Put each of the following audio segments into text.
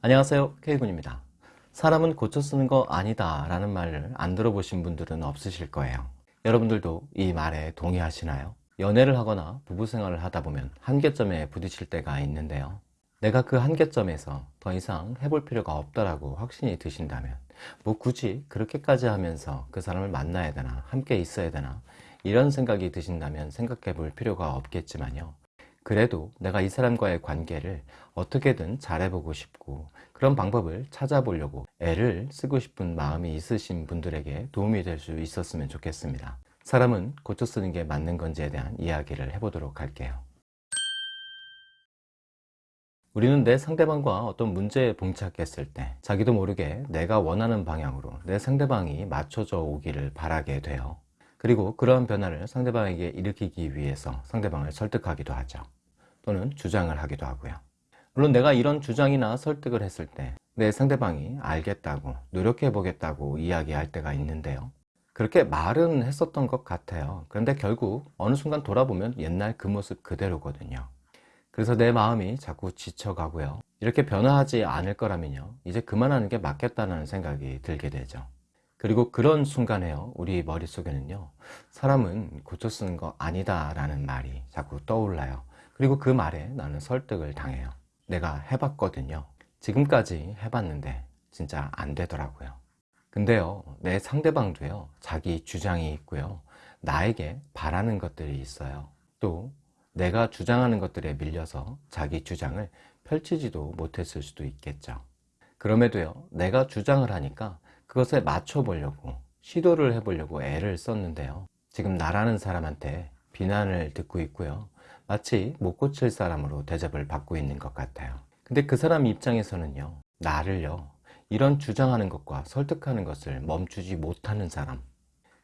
안녕하세요 K군입니다. 사람은 고쳐 쓰는 거 아니다 라는 말을 안 들어보신 분들은 없으실 거예요. 여러분들도 이 말에 동의하시나요? 연애를 하거나 부부생활을 하다 보면 한계점에 부딪힐 때가 있는데요. 내가 그 한계점에서 더 이상 해볼 필요가 없다라고 확신이 드신다면 뭐 굳이 그렇게까지 하면서 그 사람을 만나야 되나 함께 있어야 되나 이런 생각이 드신다면 생각해 볼 필요가 없겠지만요 그래도 내가 이 사람과의 관계를 어떻게든 잘해보고 싶고 그런 방법을 찾아보려고 애를 쓰고 싶은 마음이 있으신 분들에게 도움이 될 수 있었으면 좋겠습니다. 사람은 고쳐 쓰는 게 맞는 건지에 대한 이야기를 해보도록 할게요. 우리는 내 상대방과 어떤 문제에 봉착했을 때 자기도 모르게 내가 원하는 방향으로 내 상대방이 맞춰져 오기를 바라게 돼요. 그리고 그러한 변화를 상대방에게 일으키기 위해서 상대방을 설득하기도 하죠 또는 주장을 하기도 하고요. 물론 내가 이런 주장이나 설득을 했을 때 내 상대방이 알겠다고 노력해 보겠다고 이야기할 때가 있는데요. 그렇게 말은 했었던 것 같아요. 그런데 결국 어느 순간 돌아보면 옛날 그 모습 그대로거든요. 그래서 내 마음이 자꾸 지쳐가고요. 이렇게 변화하지 않을 거라면요. 이제 그만하는 게 맞겠다는 생각이 들게 되죠. 그리고 그런 순간에요. 우리 머릿속에는요. 사람은 고쳐 쓰는 거 아니다 라는 말이 자꾸 떠올라요 그리고 그 말에 나는 설득을 당해요. 내가 해봤거든요. 지금까지 해봤는데 진짜 안 되더라고요. 근데요 내 상대방도요 자기 주장이 있고요. 나에게 바라는 것들이 있어요. 또 내가 주장하는 것들에 밀려서 자기 주장을 펼치지도 못했을 수도 있겠죠. 그럼에도요 내가 주장을 하니까 그것에 맞춰 보려고 시도를 해보려고 애를 썼는데요. 지금 나라는 사람한테 비난을 듣고 있고요 마치 못 고칠 사람으로 대접을 받고 있는 것 같아요. 근데 그 사람 입장에서는요 나를요 이런 주장하는 것과 설득하는 것을 멈추지 못하는 사람.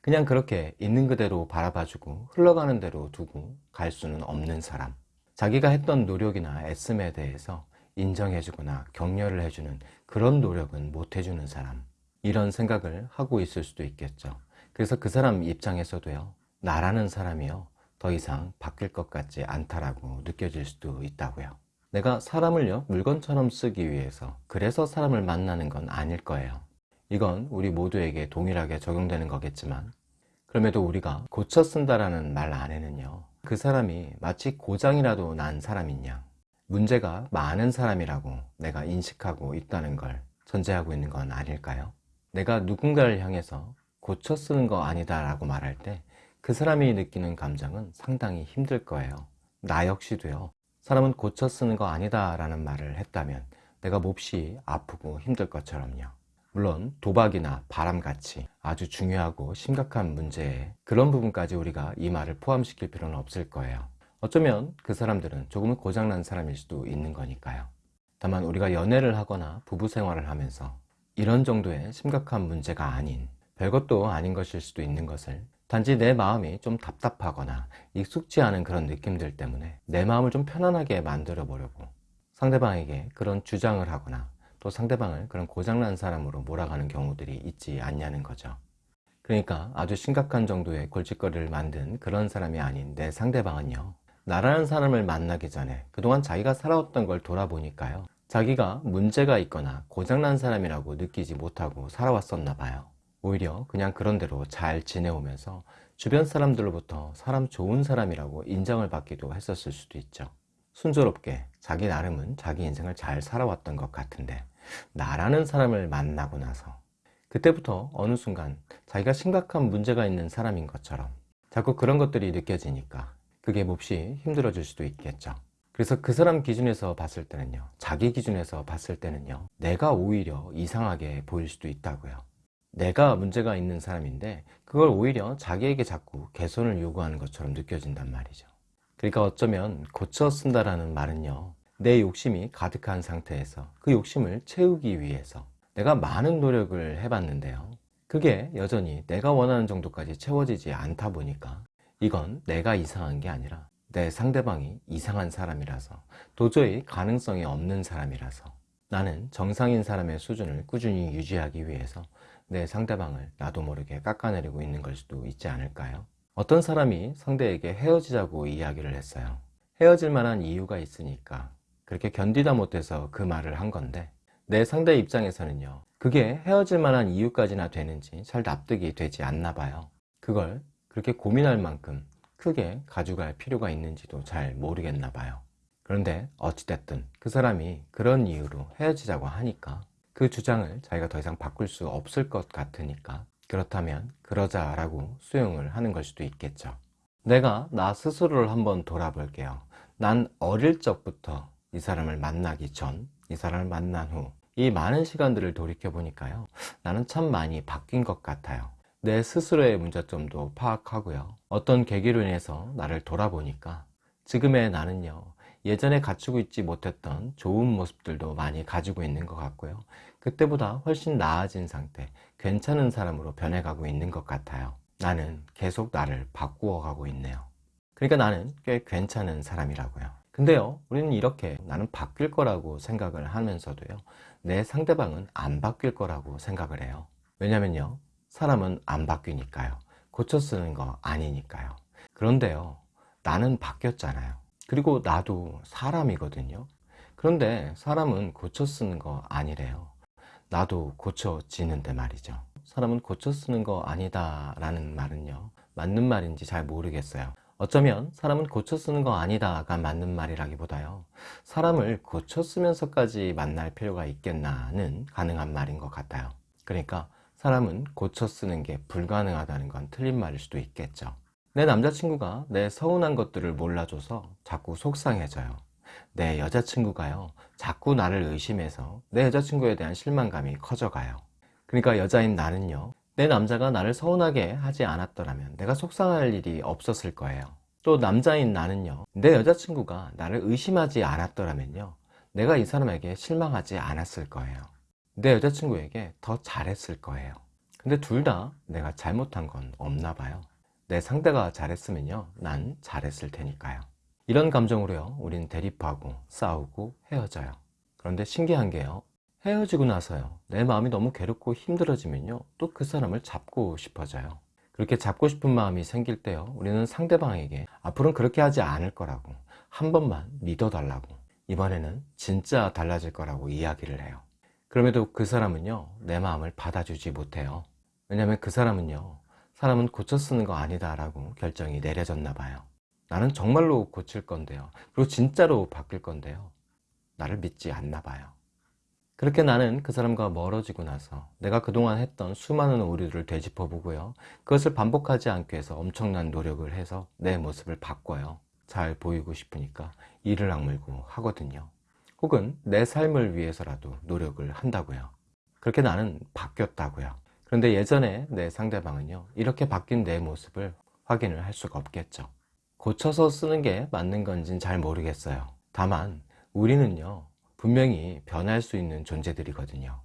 그냥 그렇게 있는 그대로 바라봐주고 흘러가는 대로 두고 갈 수는 없는 사람. 자기가 했던 노력이나 애씀에 대해서 인정해주거나 격려를 해주는 그런 노력은 못 해주는 사람. 이런 생각을 하고 있을 수도 있겠죠. 그래서 그 사람 입장에서도요 나라는 사람이요 더 이상 바뀔 것 같지 않다라고 느껴질 수도 있다고요 내가 사람을요 물건처럼 쓰기 위해서 그래서 사람을 만나는 건 아닐 거예요 이건 우리 모두에게 동일하게 적용되는 거겠지만 그럼에도 우리가 고쳐 쓴다라는 말 안에는요 그 사람이 마치 고장이라도 난 사람이냐 문제가 많은 사람이라고 내가 인식하고 있다는 걸 전제하고 있는 건 아닐까요? 내가 누군가를 향해서 고쳐 쓰는 거 아니다 라고 말할 때 그 사람이 느끼는 감정은 상당히 힘들 거예요. 나 역시도요. 사람은 고쳐 쓰는 거 아니다 라는 말을 했다면 내가 몹시 아프고 힘들 것처럼요. 물론 도박이나 바람같이 아주 중요하고 심각한 문제에 그런 부분까지 우리가 이 말을 포함시킬 필요는 없을 거예요. 어쩌면 그 사람들은 조금은 고장난 사람일 수도 있는 거니까요. 다만 우리가 연애를 하거나 부부 생활을 하면서 이런 정도의 심각한 문제가 아닌 별것도 아닌 것일 수도 있는 것을 단지 내 마음이 좀 답답하거나 익숙지 않은 그런 느낌들 때문에 내 마음을 좀 편안하게 만들어 보려고 상대방에게 그런 주장을 하거나 또 상대방을 그런 고장난 사람으로 몰아가는 경우들이 있지 않냐는 거죠. 그러니까 아주 심각한 정도의 골칫거리를 만든 그런 사람이 아닌 내 상대방은요 나라는 사람을 만나기 전에 그동안 자기가 살아왔던 걸 돌아보니까요 자기가 문제가 있거나 고장난 사람이라고 느끼지 못하고 살아왔었나 봐요 오히려 그냥 그런대로 잘 지내오면서 주변 사람들로부터 사람 좋은 사람이라고 인정을 받기도 했었을 수도 있죠. 순조롭게 자기 나름은 자기 인생을 잘 살아왔던 것 같은데 나라는 사람을 만나고 나서 그때부터 어느 순간 자기가 심각한 문제가 있는 사람인 것처럼 자꾸 그런 것들이 느껴지니까 그게 몹시 힘들어질 수도 있겠죠. 그래서 그 사람 기준에서 봤을 때는요 자기 기준에서 봤을 때는요 내가 오히려 이상하게 보일 수도 있다고요 내가 문제가 있는 사람인데 그걸 오히려 자기에게 자꾸 개선을 요구하는 것처럼 느껴진단 말이죠. 그러니까 어쩌면 고쳐 쓴다라는 말은요 내 욕심이 가득한 상태에서 그 욕심을 채우기 위해서 내가 많은 노력을 해봤는데요. 그게 여전히 내가 원하는 정도까지 채워지지 않다 보니까 이건 내가 이상한 게 아니라 내 상대방이 이상한 사람이라서 도저히 가능성이 없는 사람이라서 나는 정상인 사람의 수준을 꾸준히 유지하기 위해서 내 상대방을 나도 모르게 깎아내리고 있는 걸 수도 있지 않을까요? 어떤 사람이 상대에게 헤어지자고 이야기를 했어요. 헤어질 만한 이유가 있으니까 그렇게 견디다 못해서 그 말을 한 건데 내 상대 입장에서는요 그게 헤어질 만한 이유까지나 되는지 잘 납득이 되지 않나 봐요. 그걸 그렇게 고민할 만큼 크게 가져갈 필요가 있는지도 잘 모르겠나 봐요 그런데 어찌됐든 그 사람이 그런 이유로 헤어지자고 하니까 그 주장을 자기가 더 이상 바꿀 수 없을 것 같으니까 그렇다면 그러자 라고 수용을 하는 걸 수도 있겠죠. 내가 나 스스로를 한번 돌아볼게요. 난 어릴 적부터 이 사람을 만나기 전, 이 사람을 만난 후 이 많은 시간들을 돌이켜 보니까요. 나는 참 많이 바뀐 것 같아요. 내 스스로의 문제점도 파악하고요. 어떤 계기로 인해서 나를 돌아보니까 지금의 나는요 예전에 갖추고 있지 못했던 좋은 모습들도 많이 가지고 있는 것 같고요. 그때보다 훨씬 나아진 상태 괜찮은 사람으로 변해가고 있는 것 같아요. 나는 계속 나를 바꾸어 가고 있네요. 그러니까 나는 꽤 괜찮은 사람이라고요. 근데요 우리는 이렇게 나는 바뀔 거라고 생각을 하면서도요 내 상대방은 안 바뀔 거라고 생각을 해요. 왜냐면요 사람은 안 바뀌니까요. 고쳐 쓰는 거 아니니까요. 그런데요 나는 바뀌었잖아요 그리고 나도 사람이거든요. 그런데 사람은 고쳐 쓰는 거 아니래요. 나도 고쳐지는데 말이죠. 사람은 고쳐 쓰는 거 아니다 라는 말은요 맞는 말인지 잘 모르겠어요. 어쩌면 사람은 고쳐 쓰는 거 아니다가 맞는 말이라기보다요 사람을 고쳐 쓰면서까지 만날 필요가 있겠나는 가능한 말인 것 같아요. 그러니까 사람은 고쳐 쓰는 게 불가능하다는 건 틀린 말일 수도 있겠죠 내 남자친구가 내 서운한 것들을 몰라줘서 자꾸 속상해져요. 내 여자친구가요 자꾸 나를 의심해서 내 여자친구에 대한 실망감이 커져가요. 그러니까 여자인 나는요 내 남자가 나를 서운하게 하지 않았더라면 내가 속상할 일이 없었을 거예요. 또 남자인 나는요 내 여자친구가 나를 의심하지 않았더라면요 내가 이 사람에게 실망하지 않았을 거예요. 내 여자친구에게 더 잘했을 거예요. 근데 둘 다 내가 잘못한 건 없나 봐요 내 상대가 잘했으면요 난 잘했을 테니까요. 이런 감정으로요 우린 대립하고 싸우고 헤어져요. 그런데 신기한 게요 헤어지고 나서요 내 마음이 너무 괴롭고 힘들어지면요 또 그 사람을 잡고 싶어져요. 그렇게 잡고 싶은 마음이 생길 때요 우리는 상대방에게 앞으로는 그렇게 하지 않을 거라고 한 번만 믿어달라고 이번에는 진짜 달라질 거라고 이야기를 해요. 그럼에도 그 사람은요 내 마음을 받아주지 못해요. 왜냐하면 그 사람은요 사람은 고쳐 쓰는 거 아니다 라고 결정이 내려졌나 봐요. 나는 정말로 고칠 건데요. 그리고 진짜로 바뀔 건데요. 나를 믿지 않나 봐요. 그렇게 나는 그 사람과 멀어지고 나서 내가 그동안 했던 수많은 오류를 되짚어 보고요. 그것을 반복하지 않기 위해서 엄청난 노력을 해서 내 모습을 바꿔요. 잘 보이고 싶으니까 이를 악물고 하거든요. 혹은 내 삶을 위해서라도 노력을 한다고요. 그렇게 나는 바뀌었다고요 그런데 예전에 내 상대방은요 이렇게 바뀐 내 모습을 확인을 할 수가 없겠죠. 고쳐서 쓰는 게 맞는 건진 잘 모르겠어요. 다만 우리는요 분명히 변할 수 있는 존재들이거든요.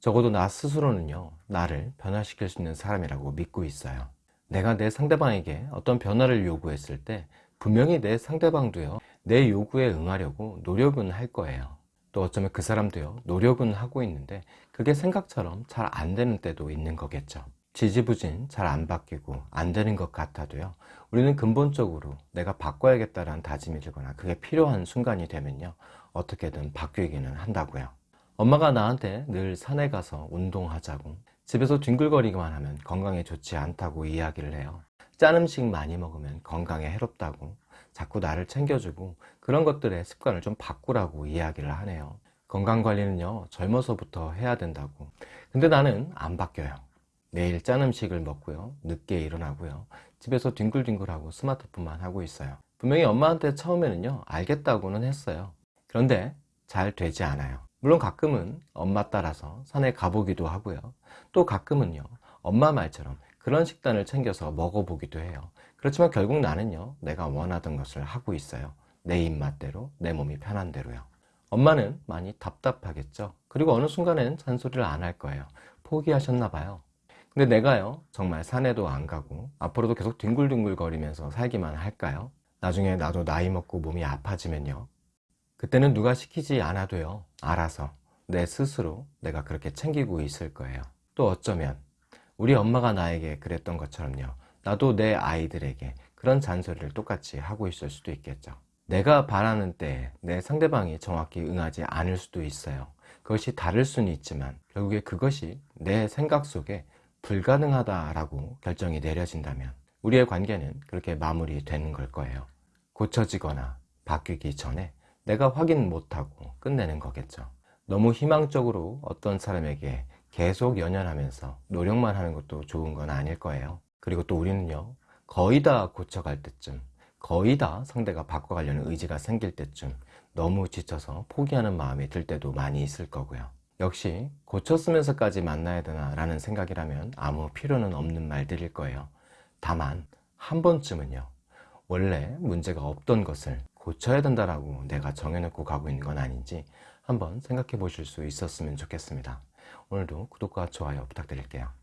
적어도 나 스스로는요 나를 변화시킬 수 있는 사람이라고 믿고 있어요. 내가 내 상대방에게 어떤 변화를 요구했을 때 분명히 내 상대방도요 내 요구에 응하려고 노력은 할 거예요 또 어쩌면 그 사람도요 노력은 하고 있는데 그게 생각처럼 잘 안 되는 때도 있는 거겠죠. 지지부진 잘 안 바뀌고 안 되는 것 같아도요 우리는 근본적으로 내가 바꿔야겠다는 다짐이 들거나 그게 필요한 순간이 되면요 어떻게든 바뀌기는 한다고요. 엄마가 나한테 늘 산에 가서 운동하자고 집에서 뒹굴거리기만 하면 건강에 좋지 않다고 이야기를 해요. 짠 음식 많이 먹으면 건강에 해롭다고 자꾸 나를 챙겨주고 그런 것들의 습관을 좀 바꾸라고 이야기를 하네요. 건강관리는요 젊어서부터 해야 된다고. 근데 나는 안 바뀌어요. 매일 짠 음식을 먹고요 늦게 일어나고요. 집에서 뒹굴뒹굴하고 스마트폰만 하고 있어요. 분명히 엄마한테 처음에는요 알겠다고는 했어요. 그런데 잘 되지 않아요. 물론 가끔은 엄마 따라서 산에 가보기도 하고요. 또 가끔은요 엄마 말처럼 그런 식단을 챙겨서 먹어보기도 해요 그렇지만 결국 나는요 내가 원하던 것을 하고 있어요. 내 입맛대로 내 몸이 편한 대로요. 엄마는 많이 답답하겠죠. 그리고 어느 순간에는 잔소리를 안 할 거예요. 포기하셨나 봐요. 근데 내가요 정말 산에도 안 가고 앞으로도 계속 뒹굴뒹굴 거리면서 살기만 할까요? 나중에 나도 나이 먹고 몸이 아파지면요. 그때는 누가 시키지 않아도요 알아서 내 스스로 내가 그렇게 챙기고 있을 거예요. 또 어쩌면 우리 엄마가 나에게 그랬던 것처럼요 나도 내 아이들에게 그런 잔소리를 똑같이 하고 있을 수도 있겠죠 내가 바라는 때에 내 상대방이 정확히 응하지 않을 수도 있어요 그것이 다를 수는 있지만 결국에 그것이 내 생각 속에 불가능하다라고 결정이 내려진다면 우리의 관계는 그렇게 마무리되는 걸 거예요. 고쳐지거나 바뀌기 전에 내가 확인 못하고 끝내는 거겠죠. 너무 희망적으로 어떤 사람에게 계속 연연하면서 노력만 하는 것도 좋은 건 아닐 거예요. 그리고 또 우리는요, 거의 다 고쳐갈 때쯤, 거의 다 상대가 바꿔가려는 의지가 생길 때쯤 너무 지쳐서 포기하는 마음이 들 때도 많이 있을 거고요. 역시 고쳤으면서까지 만나야 되나 라는 생각이라면 아무 필요는 없는 말들일 거예요. 다만 한 번쯤은요. 원래 문제가 없던 것을 고쳐야 된다라고 내가 정해놓고 가고 있는 건 아닌지 한번 생각해 보실 수 있었으면 좋겠습니다. 오늘도 구독과 좋아요 부탁드릴게요.